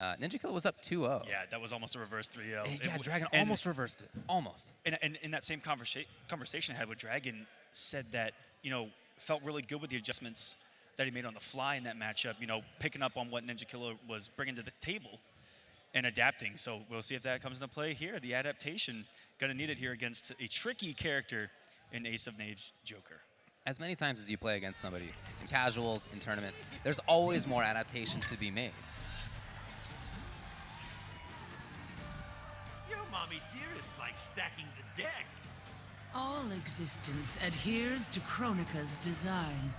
Uh, Ninjakilla was up 2-0. Yeah, that was almost a reverse 3-0. Eh, yeah, Dragon almost reversed it. Almost. And, and in that same conversa- conversation I had with Dragon, said that you know felt really good with the adjustments that he made on the fly in that matchup. You know, picking up on what Ninjakilla was bringing to the table and adapting. So we'll see if that comes into play here. The adaptation going to need it here against a tricky character in Ace of Knaves Joker. As many times as you play against somebody, in casuals, in tournament, there's always more adaptation to be made. Mommy dearest likes stacking the deck. All existence adheres to Kronika's design.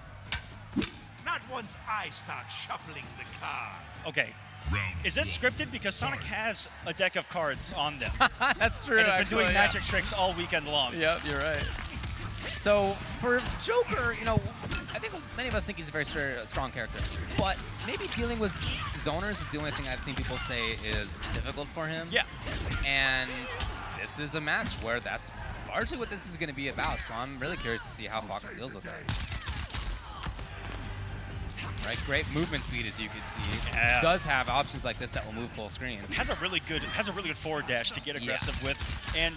Not once I start shuffling the cards. Okay. Is this scripted? Because Sonic has a deck of cards on them. That's true. and has been actually, doing yeah. magic tricks all weekend long. Yep, you're right. So for Joker, you know, I think many of us think he's a very strong character, but maybe dealing with zoners is the only thing I've seen people say is difficult for him. Yeah. And this is a match where that's largely what this is going to be about. So I'm really curious to see how Fox deals with that. Right, great movement speed as you can see. Yeah. Does have options like this that will move full screen. has a really good has a really good forward dash to get Yeah. aggressive with, and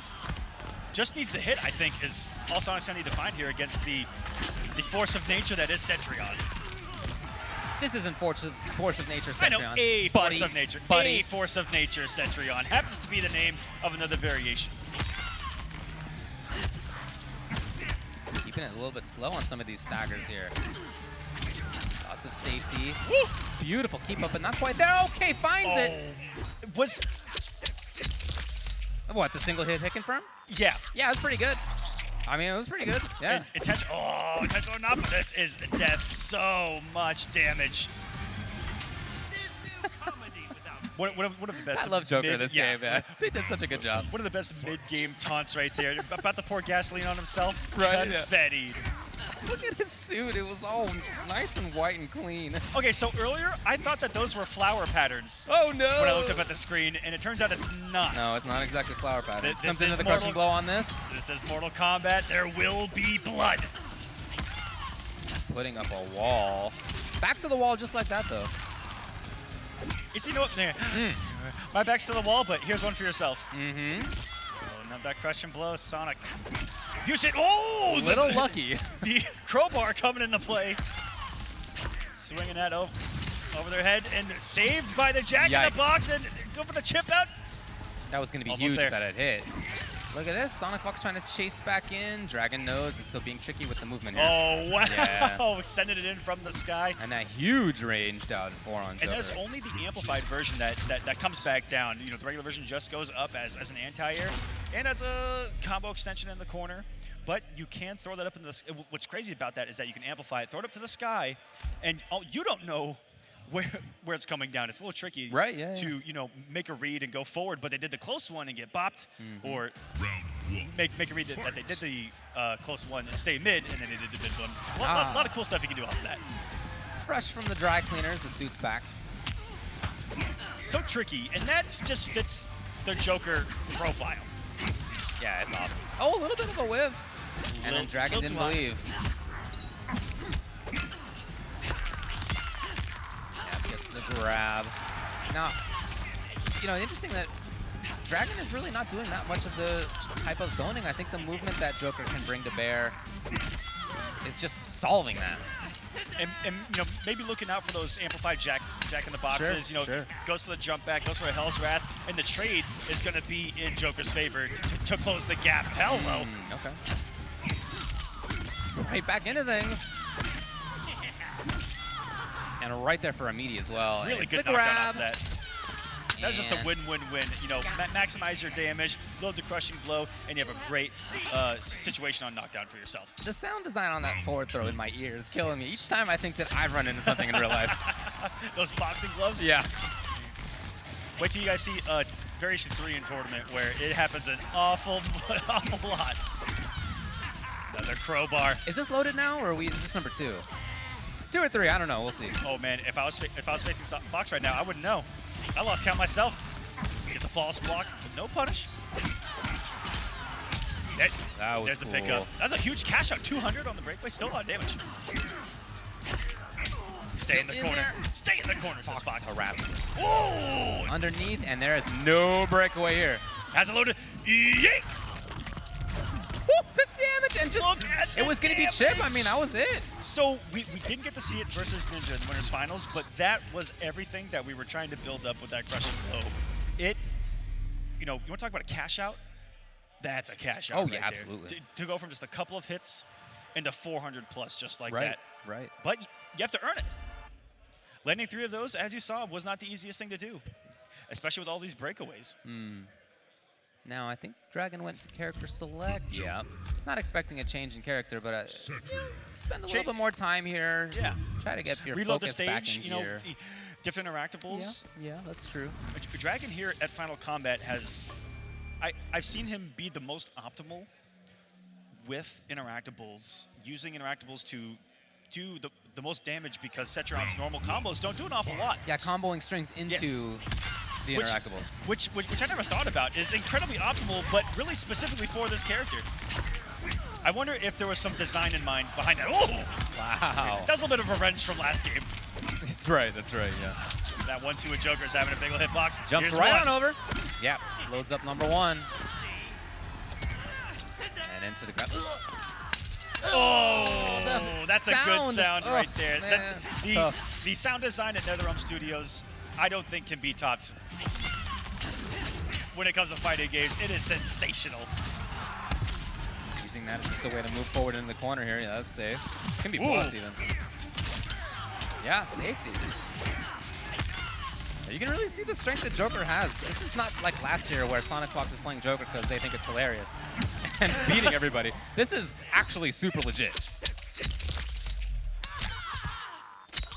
just needs the hit. I think is all Sonic's gonna need to find here against the the force of nature that is Cetrion. This isn't force of, force of nature, I know a buddy, force of nature, buddy. a force of nature Cetrion happens to be the name of another variation. Keeping it a little bit slow on some of these staggers here. Lots of safety. Woo! Beautiful keep up, but not quite there. Okay, finds it. Oh, was What, the single hit hit confirm? yeah. Yeah, it was pretty good. I mean, it was pretty good. Yeah. Intention. Oh, intentional enough. This is death. So much damage. There's no comedy without One, one, of, one of the best. I love Joker mid- this yeah, game, man. They did such a good job. One of the best mid-game taunts right there. About to pour gasoline on himself. Right, yeah. Look at his suit. It was all nice and white and clean. Okay, so earlier I thought that those were flower patterns Oh, no. when I looked up at the screen, and it turns out it's not. No, it's not exactly flower patterns. This- This comes into is the crushing blow on this. This is Mortal Kombat. There will be blood. Putting up a wall. Back to the wall just like that, though. You see, you know what? There. Hmm. My back's to the wall, but here's one for yourself. Mm-hmm. Oh, not that crushing blow, Sonic. Use it. Oh, A the- little lucky. The crowbar coming into play. Swinging that over, over their head and saved by the jack in the box. and go for the chip out. That was going to be Almost huge there. if that had hit. Look at this. Sonic Fox trying to chase back in. Dragon knows and still being tricky with the movement here. Oh, wow. Yeah. Sending it in from the sky. And that huge range down four on And Joker. there's only the amplified version that, that, that comes back down. You know, the regular version just goes up as, as an anti-air and as a combo extension in the corner. But you can throw that up into the What's crazy about that is that you can amplify it, throw it up to the sky, and oh, you don't know where where it's coming down. It's a little tricky Right, yeah, to, yeah. you know, make a read and go forward. But they did the close one and get bopped, Mm-hmm. or make, make a read that, that they did the uh, close one and stay mid, and then they did the mid one. A lot, lot- Ah. lot of cool stuff you can do off of that. fresh from the dry cleaners. The suit's back. so tricky, and that just fits the Joker profile. Yeah, it's awesome. Oh, a little bit of a whiff. And then Dragon didn't too hot. believe. The grab. Now, you know, interesting that Dragon is really not doing that much of the type of zoning. I think the movement that Joker can bring to bear is just solving that. And, and you know, maybe looking out for those amplified jack jack in the boxes. Sure, you know, sure. goes for the jump back, goes for a Hell's Wrath, and the trade is going to be in Joker's favor to, to close the gap. Hell no. Mm, okay. Right back into things. And right there for immediate as well. Really it's good knockdown grab. off that. That was just a win-win-win. You know, ma- maximize your damage, load the crushing blow, and you have a great uh, situation on knockdown for yourself. The sound design on that forward throw in my ear is killing me. Each time I think that I've run into something in real life. Those boxing gloves. Yeah. Wait till you guys see uh, Variation 3 in tournament where it happens an awful, awful lot. Another crowbar. Is this loaded now, or are we, is this number two? It's two or three. I don't know. We'll see. Oh man, if I was if I was facing Fox right now, I wouldn't know. I lost count myself. It's a flawless block with no punish. That, That was there's the cool. pickup. That's a huge cash out. 200 on the breakaway. Still a lot of damage. Stay in the in corner. there. Stay in the corner, says Fox is Fox. harassing. Oh! Underneath, and there is no breakaway here. Has it loaded. Yeet! Woo, the damage, and just, it was going to be Chip. I mean, that was it. So we, we didn't get to see it versus Ninja in the winners finals, but that was everything that we were trying to build up with that crushing blow. It, you know, you want to talk about a cash out? That's a cash out. Oh, right yeah, absolutely. To, to go from just a couple of hits into 400 plus just like Right, that. right. But you have to earn it. Landing three of those, as you saw, was not the easiest thing to do, especially with all these breakaways. Hmm. Now, I think Dragon went to character select. Yeah. Not expecting a change in character, but uh, spend a Cha- little bit more time here. Yeah. Try to get your Reload the focus back stage, in you know, gear. e- different interactables. Yeah, yeah, that's true. Dragon here at Final Kombat has, I, I've seen him be the most optimal with interactables, using interactables to do the, the most damage because Cetrion's normal combos don't do an awful lot. Yeah, comboing strings into the Which- interactables. Which, which, which I never thought about is incredibly optimal, but really specifically for this character. I wonder if there was some design in mind behind that. Oh! Wow. That was a little bit of revenge from last game. That's right, that's right, yeah. That one-two with Joker's having a big ol' hitbox. Jumps Here's right one. on over. Yeah, loads up number one. And into the grab. Oh, that's a good sound. sound Oh, right there. That- the, the sound design at NetherRealm Studios, I don't think can be topped. When it comes to fighting games, it is sensational. Using that as just a way to move forward into the corner here. Yeah, that's safe. It Can be Ooh. plus even. Yeah, safety. You can really see the strength that Joker has. This is not like last year where Sonic Fox is playing Joker because they think it's hilarious and beating everybody. This is actually super legit.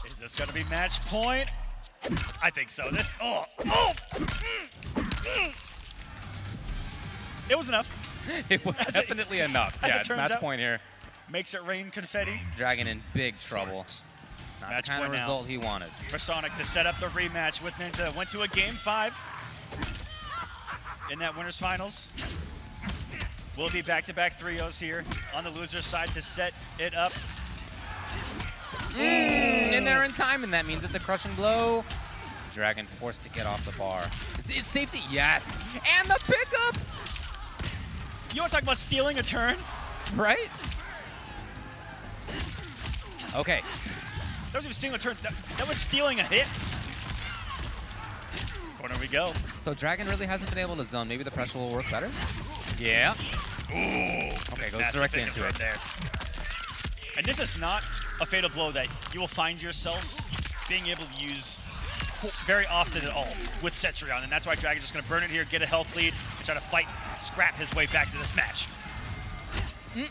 Is this going to be match point? I think so. This, oh, oh! mm, mm. It was enough. It was As it- definitely enough. Yeah, it it's match out. point here. Makes it rain confetti Dragon in big trouble. Not Match the kind of point now. result he wanted. for Sonic to set up the rematch with Ninja. Went to a game five in that winners finals. We'll be back-to-back 3-0s here on the loser's side to set it up. In there in time, and that means it's a crushing blow. Dragon forced to get off the bar. Is it safety? Yes. And the pickup, You want to talk about stealing a turn? right? Okay. That was even stealing a turn. That, that was stealing a hit. Corner we go. So Dragon really hasn't been able to zone. Maybe the pressure will work better. Yeah. Ooh. Okay, goes directly into from it. There. And this is not a fatal blow that you will find yourself being able to use very often at all with Cetrion, and that's why Dragon's just going to burn it here, get a health lead, and try to fight and scrap his way back to this match. Mm.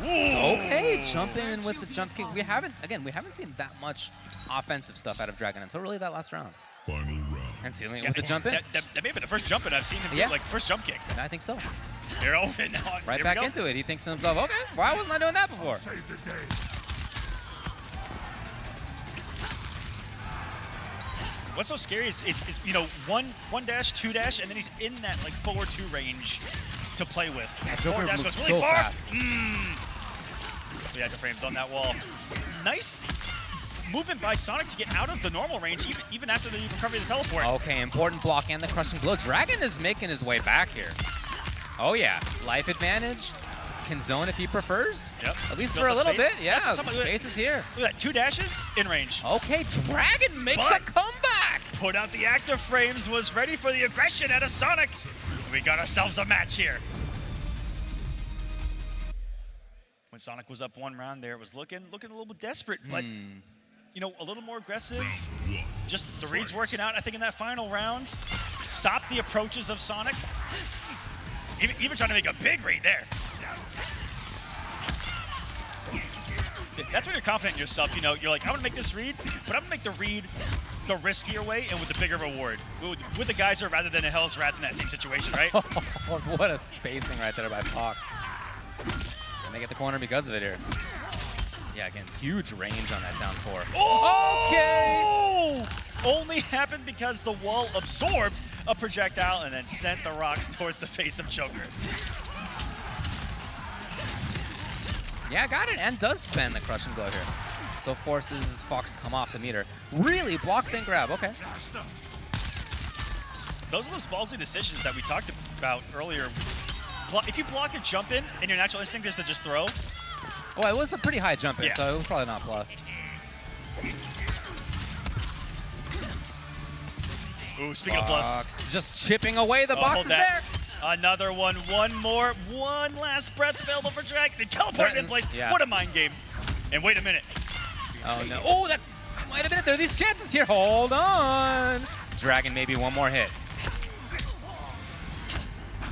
Okay, jumping in with the jump kick. We haven't, again, we haven't seen that much offensive stuff out of Dragon until really that last round. Final round. And sealing it Yeah, with the jump in. That, that, that may be the first jump in I've seen him Yeah. do, like first jump kick. And I think so. And now, Right back into it. He thinks to himself, okay, why wasn't I doing that before? Save the day. What's so scary is, is, is, you know, one one dash, two dash, and then he's in that like forward two range to play with. Yeah, Joker dash goes really so far. fast. Hmm. We had the frames on that wall. Nice movement by Sonic to get out of the normal range, even, even after the recovery of the teleport. Okay, important block and the crushing blow. Dragon is making his way back here. Oh yeah, life advantage. Can zone if he prefers. Yep. At least for a little space. bit. Yeah, the what I'm talking about. space is here. Look at that, two dashes in range. Okay, Dragon makes But- a comeback. Put out the active frames, was ready for the aggression out of Sonic. We got ourselves a match here. When Sonic was up one round there, it was looking looking a little bit desperate, but Hmm. You know, a little more aggressive. Just the reads working out, I think, in that final round. Stop the approaches of Sonic. Even, even trying to make a big read there. That's when you're confident in yourself. You know, you're like, I'm gonna make this read, but I'm gonna make the read the riskier way and with the bigger reward. With, with the geyser rather than a Hell's Wrath in that same situation, right? what a spacing right there by Fox. And they get the corner because of it here. Yeah, again, huge range on that down four. Oh! Only happened because the wall absorbed a projectile and then sent the rocks towards the face of Joker. Yeah, got it, and does spend the crushing blow here. So So forces Fox to come off the meter. Really? Block, then grab. Okay. Those are those ballsy decisions that we talked about earlier. If you block a jump in and your natural instinct is to just throw, Well, it was a pretty high jump in, Yeah. so it was probably not plus. ooh, speaking of plus, just chipping away. The Oh, box is that. there. Another one, one more, one last breath available for Dragon. Teleport in place. yeah. What a mind game. And wait a minute. Oh no. Oh, that might have been it. There are these chances here. Hold on. Dragon, maybe one more hit.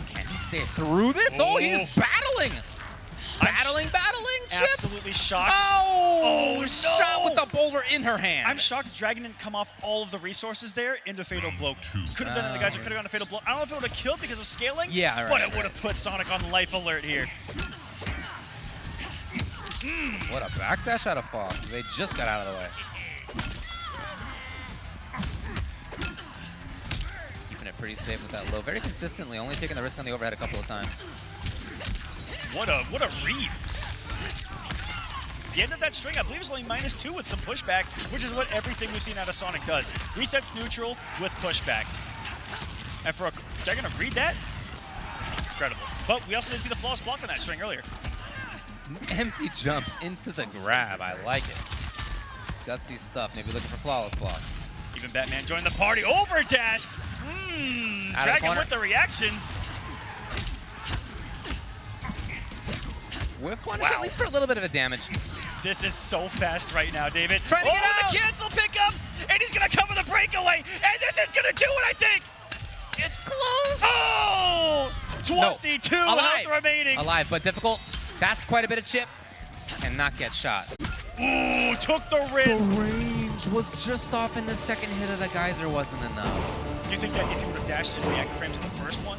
Can he stay through this? Oh, he's Oh. battling. Battling, battling, Chip. Absolutely shocked. Oh, Oh, shot no. with the boulder in her hand. I'm shocked Dragon didn't come off all of the resources there into Fatal Blow. Could have done it, the guys who could have gone to Fatal Blow. I don't know if it would have killed because of scaling, Yeah, right, but it right. would have put Sonic on life alert here. Hmm. What a backdash out of Fox. They just got out of the way. Keeping it pretty safe with that low. Very consistently, only taking the risk on the overhead a couple of times. What a what a read. The end of that string, I believe, is only minus two with some pushback, which is what everything we've seen out of Sonic does. Resets neutral with pushback. And for a gonna read that, incredible. But we also didn't see the flawless block on that string earlier. Empty jumps into the grab. I like it. Gutsy stuff. Maybe looking for flawless block. Even Batman joined the party. Overdashed. Mmm. The Dragon with the reactions. Whiff punish Wow. at least for a little bit of a damage. This is so fast right now, David. Trying to oh, get out. the cancel pickup, and he's gonna cover the breakaway, and this is gonna do it, I think. It's close. Oh, 22 Alive. health remaining. Alive, but difficult. That's quite a bit of chip. and not get shot. Ooh, took the risk. The range was just off in the second hit of the geyser wasn't enough. Do you think that if he would have dashed in the active frame to the first one,